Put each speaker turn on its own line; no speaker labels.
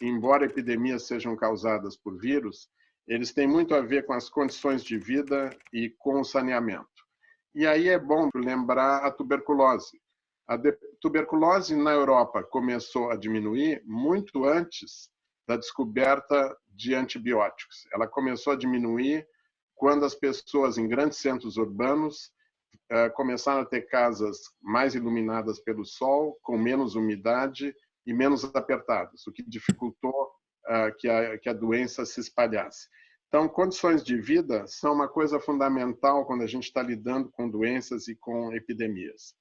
embora epidemias sejam causadas por vírus, eles têm muito a ver com as condições de vida e com o saneamento. E aí é bom lembrar a tuberculose. A tuberculose na Europa começou a diminuir muito antes da descoberta de antibióticos. Ela começou a diminuir quando as pessoas em grandes centros urbanos eh, começaram a ter casas mais iluminadas pelo sol, com menos umidade e menos apertadas, o que dificultou eh, que a, que a doença se espalhasse. Então, condições de vida são uma coisa fundamental quando a gente está lidando com doenças e com epidemias.